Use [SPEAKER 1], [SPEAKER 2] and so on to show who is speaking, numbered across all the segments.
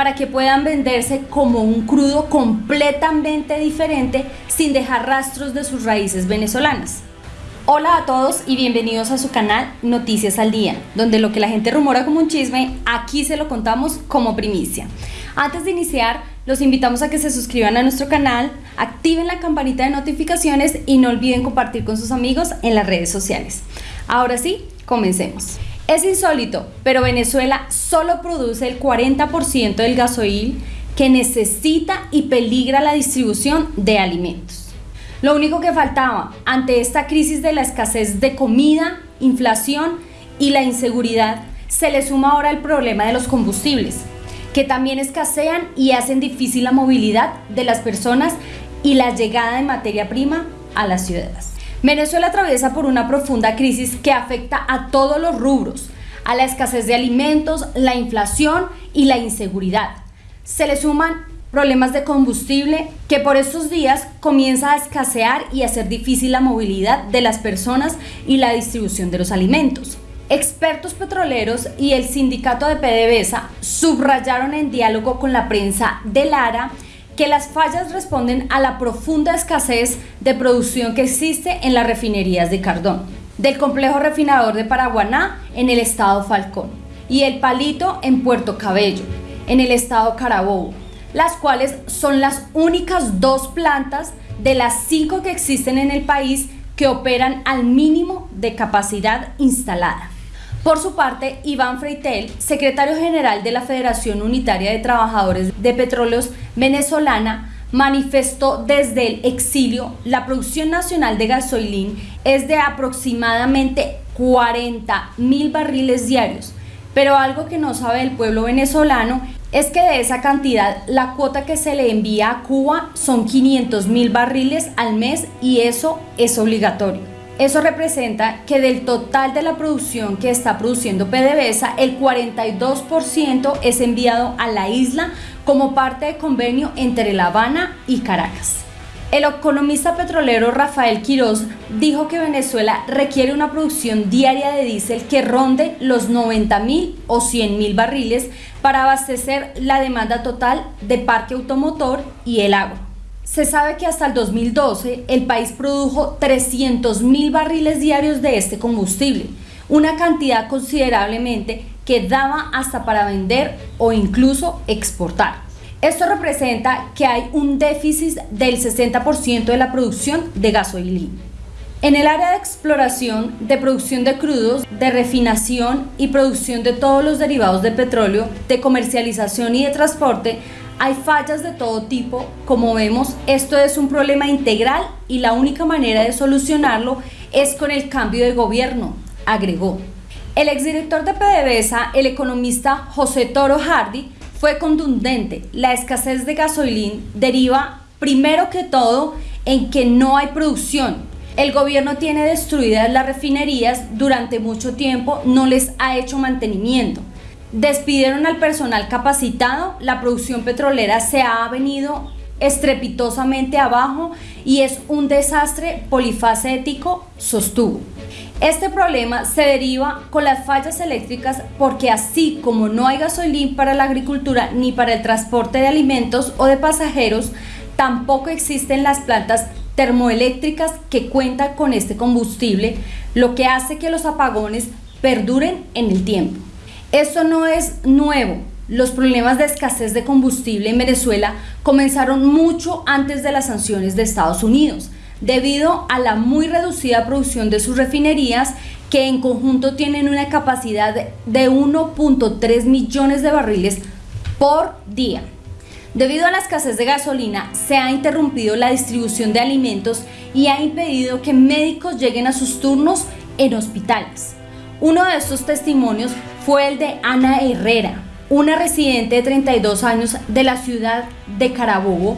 [SPEAKER 1] para que puedan venderse como un crudo completamente diferente sin dejar rastros de sus raíces venezolanas. Hola a todos y bienvenidos a su canal Noticias al Día, donde lo que la gente rumora como un chisme, aquí se lo contamos como primicia. Antes de iniciar, los invitamos a que se suscriban a nuestro canal, activen la campanita de notificaciones y no olviden compartir con sus amigos en las redes sociales. Ahora sí, comencemos. Es insólito, pero Venezuela solo produce el 40% del gasoil que necesita y peligra la distribución de alimentos. Lo único que faltaba ante esta crisis de la escasez de comida, inflación y la inseguridad, se le suma ahora el problema de los combustibles, que también escasean y hacen difícil la movilidad de las personas y la llegada de materia prima a las ciudades. Venezuela atraviesa por una profunda crisis que afecta a todos los rubros, a la escasez de alimentos, la inflación y la inseguridad. Se le suman problemas de combustible que por estos días comienza a escasear y a hacer difícil la movilidad de las personas y la distribución de los alimentos. Expertos petroleros y el sindicato de PDVSA subrayaron en diálogo con la prensa de Lara que las fallas responden a la profunda escasez de producción que existe en las refinerías de Cardón, del complejo refinador de Paraguaná en el estado Falcón y el Palito en Puerto Cabello, en el estado Carabobo, las cuales son las únicas dos plantas de las cinco que existen en el país que operan al mínimo de capacidad instalada. Por su parte, Iván Freitel, secretario general de la Federación Unitaria de Trabajadores de Petróleos Venezolana, manifestó desde el exilio la producción nacional de gasolín es de aproximadamente 40 mil barriles diarios, pero algo que no sabe el pueblo venezolano es que de esa cantidad la cuota que se le envía a Cuba son 500 mil barriles al mes y eso es obligatorio. Eso representa que del total de la producción que está produciendo PDVSA, el 42% es enviado a la isla como parte de convenio entre La Habana y Caracas. El economista petrolero Rafael Quiroz dijo que Venezuela requiere una producción diaria de diésel que ronde los 90 mil o 100 mil barriles para abastecer la demanda total de parque automotor y el agua. Se sabe que hasta el 2012 el país produjo 300 mil barriles diarios de este combustible, una cantidad considerablemente que daba hasta para vender o incluso exportar. Esto representa que hay un déficit del 60% de la producción de gasolina. En el área de exploración, de producción de crudos, de refinación y producción de todos los derivados de petróleo, de comercialización y de transporte, hay fallas de todo tipo, como vemos, esto es un problema integral y la única manera de solucionarlo es con el cambio de gobierno, agregó. El exdirector de PDVSA, el economista José Toro Hardy, fue contundente. La escasez de gasolín deriva primero que todo en que no hay producción. El gobierno tiene destruidas las refinerías durante mucho tiempo, no les ha hecho mantenimiento. Despidieron al personal capacitado, la producción petrolera se ha venido estrepitosamente abajo y es un desastre polifacético, sostuvo. Este problema se deriva con las fallas eléctricas porque así como no hay gasolín para la agricultura ni para el transporte de alimentos o de pasajeros, tampoco existen las plantas termoeléctricas que cuentan con este combustible, lo que hace que los apagones perduren en el tiempo. Esto no es nuevo. Los problemas de escasez de combustible en Venezuela comenzaron mucho antes de las sanciones de Estados Unidos, debido a la muy reducida producción de sus refinerías que en conjunto tienen una capacidad de 1.3 millones de barriles por día. Debido a la escasez de gasolina, se ha interrumpido la distribución de alimentos y ha impedido que médicos lleguen a sus turnos en hospitales. Uno de estos testimonios fue el de Ana Herrera, una residente de 32 años de la ciudad de Carabobo,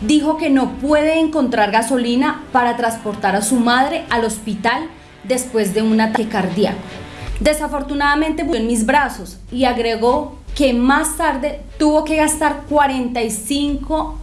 [SPEAKER 1] dijo que no puede encontrar gasolina para transportar a su madre al hospital después de un ataque cardíaco. Desafortunadamente murió en mis brazos y agregó que más tarde tuvo que gastar 45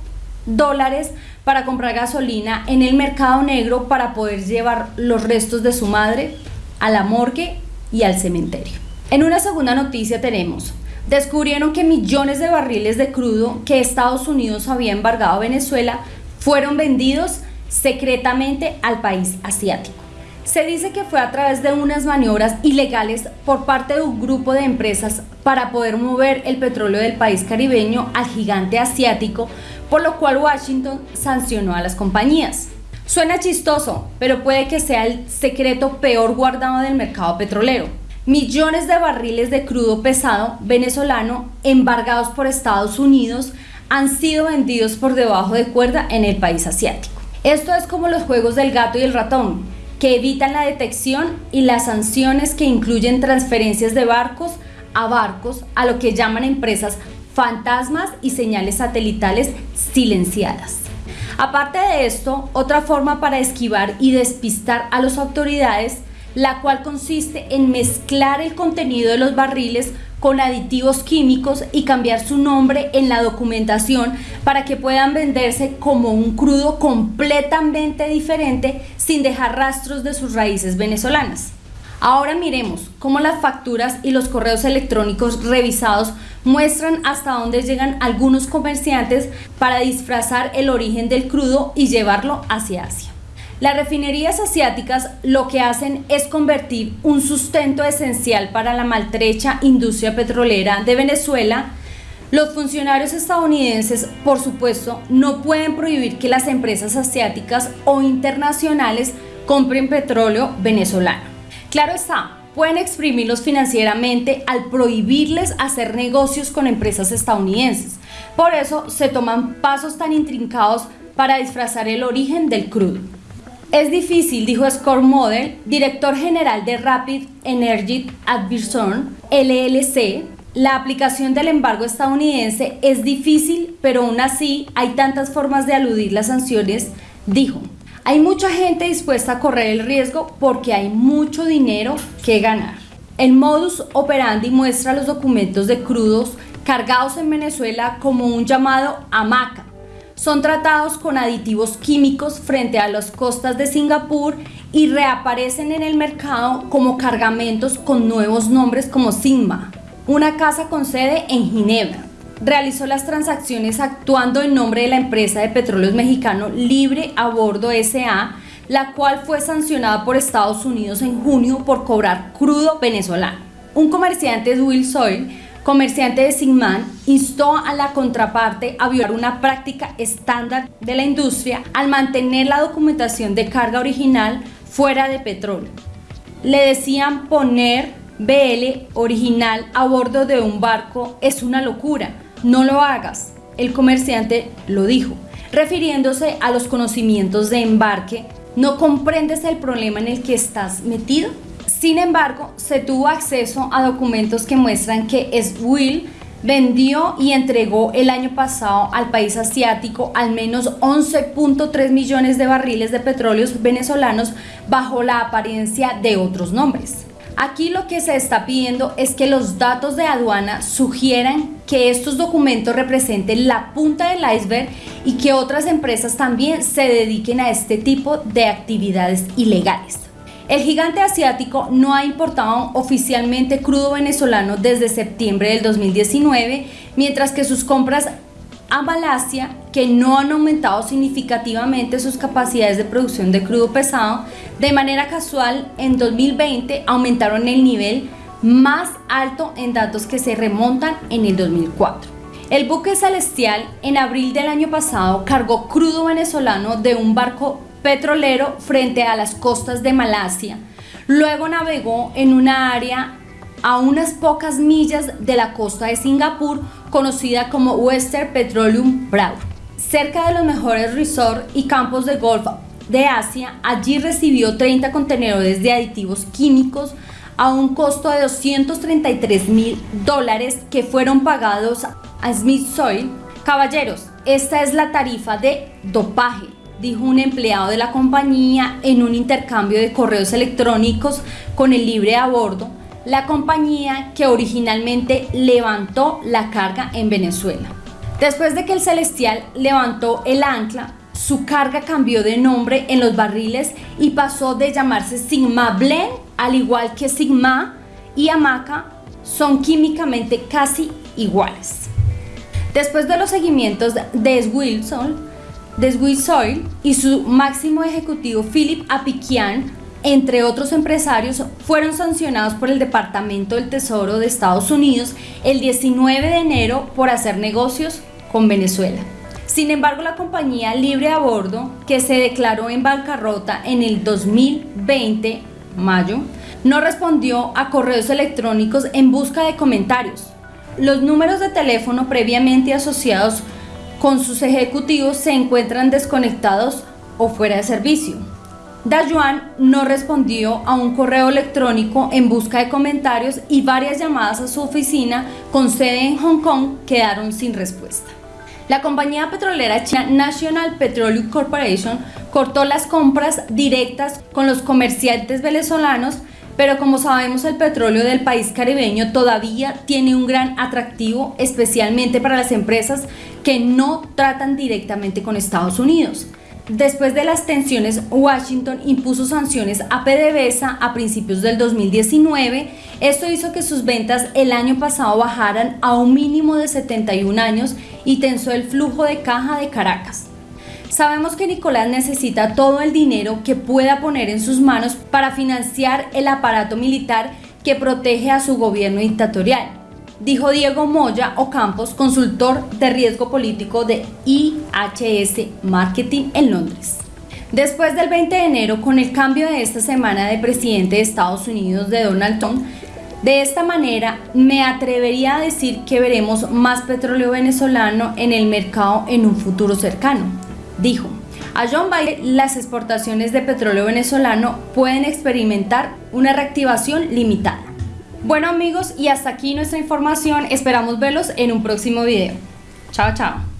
[SPEAKER 1] dólares para comprar gasolina en el mercado negro para poder llevar los restos de su madre a la morgue y al cementerio. En una segunda noticia tenemos, descubrieron que millones de barriles de crudo que Estados Unidos había embargado a Venezuela fueron vendidos secretamente al país asiático. Se dice que fue a través de unas maniobras ilegales por parte de un grupo de empresas para poder mover el petróleo del país caribeño al gigante asiático, por lo cual Washington sancionó a las compañías. Suena chistoso, pero puede que sea el secreto peor guardado del mercado petrolero. Millones de barriles de crudo pesado venezolano embargados por Estados Unidos han sido vendidos por debajo de cuerda en el país asiático. Esto es como los juegos del gato y el ratón, que evitan la detección y las sanciones que incluyen transferencias de barcos a barcos a lo que llaman empresas fantasmas y señales satelitales silenciadas. Aparte de esto, otra forma para esquivar y despistar a las autoridades, la cual consiste en mezclar el contenido de los barriles con aditivos químicos y cambiar su nombre en la documentación para que puedan venderse como un crudo completamente diferente sin dejar rastros de sus raíces venezolanas. Ahora miremos cómo las facturas y los correos electrónicos revisados muestran hasta dónde llegan algunos comerciantes para disfrazar el origen del crudo y llevarlo hacia Asia. Las refinerías asiáticas lo que hacen es convertir un sustento esencial para la maltrecha industria petrolera de Venezuela. Los funcionarios estadounidenses, por supuesto, no pueden prohibir que las empresas asiáticas o internacionales compren petróleo venezolano. Claro está, pueden exprimirlos financieramente al prohibirles hacer negocios con empresas estadounidenses. Por eso se toman pasos tan intrincados para disfrazar el origen del crudo. Es difícil, dijo Scott Model, director general de Rapid Energy Advisor, LLC. La aplicación del embargo estadounidense es difícil, pero aún así hay tantas formas de aludir las sanciones, dijo. Hay mucha gente dispuesta a correr el riesgo porque hay mucho dinero que ganar. El modus operandi muestra los documentos de crudos cargados en Venezuela como un llamado hamaca, son tratados con aditivos químicos frente a las costas de Singapur y reaparecen en el mercado como cargamentos con nuevos nombres como Sigma, una casa con sede en Ginebra. Realizó las transacciones actuando en nombre de la empresa de petróleos mexicano Libre a Bordo SA, la cual fue sancionada por Estados Unidos en junio por cobrar crudo venezolano. Un comerciante de Will Soil comerciante de Sigman instó a la contraparte a violar una práctica estándar de la industria al mantener la documentación de carga original fuera de petróleo. Le decían poner BL original a bordo de un barco es una locura, no lo hagas. El comerciante lo dijo, refiriéndose a los conocimientos de embarque. ¿No comprendes el problema en el que estás metido? Sin embargo, se tuvo acceso a documentos que muestran que Will vendió y entregó el año pasado al país asiático al menos 11.3 millones de barriles de petróleos venezolanos bajo la apariencia de otros nombres. Aquí lo que se está pidiendo es que los datos de aduana sugieran que estos documentos representen la punta del iceberg y que otras empresas también se dediquen a este tipo de actividades ilegales. El gigante asiático no ha importado oficialmente crudo venezolano desde septiembre del 2019, mientras que sus compras a Malasia, que no han aumentado significativamente sus capacidades de producción de crudo pesado, de manera casual en 2020 aumentaron el nivel más alto en datos que se remontan en el 2004. El buque celestial en abril del año pasado cargó crudo venezolano de un barco petrolero frente a las costas de Malasia. Luego navegó en una área a unas pocas millas de la costa de Singapur conocida como Western Petroleum Proud. Cerca de los mejores resorts y campos de golf de Asia, allí recibió 30 contenedores de aditivos químicos a un costo de 233 mil dólares que fueron pagados a Smith Soil. Caballeros, esta es la tarifa de dopaje dijo un empleado de la compañía en un intercambio de correos electrónicos con el libre a bordo, la compañía que originalmente levantó la carga en Venezuela. Después de que el Celestial levantó el ancla, su carga cambió de nombre en los barriles y pasó de llamarse Sigma Blend, al igual que Sigma y Hamaca, son químicamente casi iguales. Después de los seguimientos de Wilson, de y su máximo ejecutivo Philip Apikian, entre otros empresarios, fueron sancionados por el Departamento del Tesoro de Estados Unidos el 19 de enero por hacer negocios con Venezuela. Sin embargo, la compañía libre a bordo, que se declaró en bancarrota en el 2020, mayo, no respondió a correos electrónicos en busca de comentarios. Los números de teléfono previamente asociados con sus ejecutivos se encuentran desconectados o fuera de servicio. Dayuan no respondió a un correo electrónico en busca de comentarios y varias llamadas a su oficina con sede en Hong Kong quedaron sin respuesta. La compañía petrolera china National Petroleum Corporation cortó las compras directas con los comerciantes venezolanos, pero como sabemos el petróleo del país caribeño todavía tiene un gran atractivo, especialmente para las empresas que no tratan directamente con Estados Unidos. Después de las tensiones, Washington impuso sanciones a PDVSA a principios del 2019. Esto hizo que sus ventas el año pasado bajaran a un mínimo de 71 años y tensó el flujo de caja de Caracas. Sabemos que Nicolás necesita todo el dinero que pueda poner en sus manos para financiar el aparato militar que protege a su gobierno dictatorial dijo Diego Moya Ocampos, consultor de riesgo político de IHS Marketing en Londres. Después del 20 de enero, con el cambio de esta semana de presidente de Estados Unidos de Donald Trump, de esta manera me atrevería a decir que veremos más petróleo venezolano en el mercado en un futuro cercano. Dijo, a John Biden las exportaciones de petróleo venezolano pueden experimentar una reactivación limitada. Bueno amigos, y hasta aquí nuestra información. Esperamos verlos en un próximo video. Chao, chao.